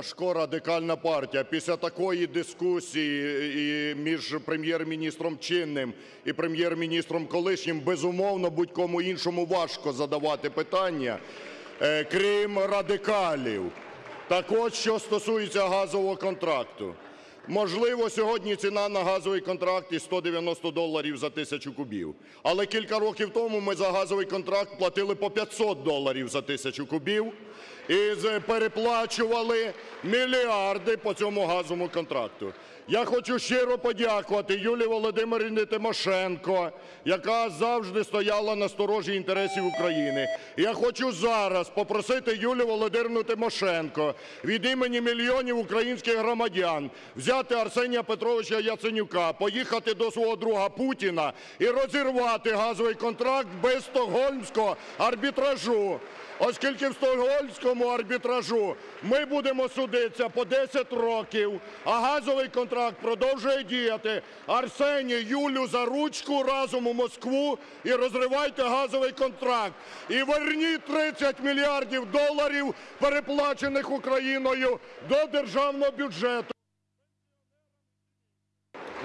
Ляшко Радикальна партія після такої дискусії між Прем'єр-міністром чинним і Прем'єр-міністром колишнім, безумовно, будь-кому іншому важко задавати питання, е, крім радикалів. Так от, що стосується газового контракту. Можливо, сьогодні ціна на газовий контракт і 190 доларів за тисячу кубів. Але кілька років тому ми за газовий контракт платили по 500 доларів за тисячу кубів і переплачували мільярди по цьому газовому контракту. Я хочу щиро подякувати Юлії Володимирівні Тимошенко, яка завжди стояла на сторожі інтересів України. Я хочу зараз попросити Юлію Володимирівну Тимошенко від імені мільйонів українських громадян взяти Арсенія Петровича Яценюка, поїхати до свого друга Путіна і розірвати газовий контракт без стокгольмського арбітражу. Оскільки в стокгольмському арбітражу ми будемо судитися по 10 років, а газовий контракт продовжує діяти. Арсеній, Юлю за ручку разом у Москву і розривайте газовий контракт. І верніть 30 мільярдів доларів, переплачених Україною, до державного бюджету.